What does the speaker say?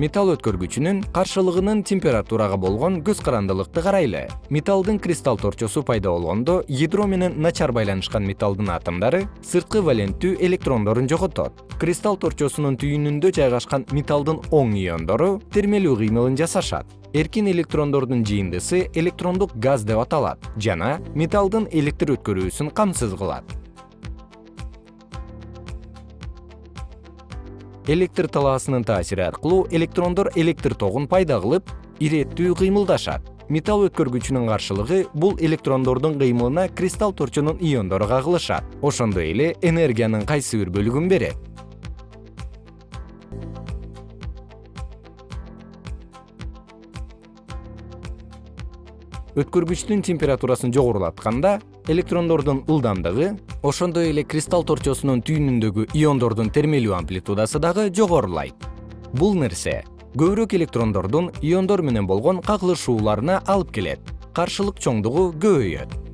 металл өткөргүчүнүн каршылыгынын температурага болгон көз карандылыкты карайлы. Металлдын кристалл торчосу пайда болгондо ядро менен начар байланышкан металлдын атомдору сырткы валенттүү электрондорун жоготот. Кристалл торчосунун түйүнүндө жайгашкан металлдын оң иондору термелүү кыймылын жасашат. Эркин электрондордун жыйындысы электрондук газ деп аталат жана металлдын электр өткөрүүсүн камсыз кылат электр талаасынын таасири аркылуу электрондор электр тогун пайда кылып иреттүү кыймылдашат. Металл өткөргүчүнүн каршылыгы бул электрондордун кыймылына кристалл торчонун иондору кагылышат. Ошондой эле энергиянын кайсы бир бөлүгүн берет өткөргүчтүн температурасын жогорулатканда электрондордун ылдамдыгы ошондой эле кристалл торчосунун түйүнүндөгү иондордун термелүү амплитудасы дагы жогорулайт. Бул нерсе көбүрөөк электрондордун иондор менен болгон кагылышууларына алып келет. Каршылык чоңдугу көбөйөт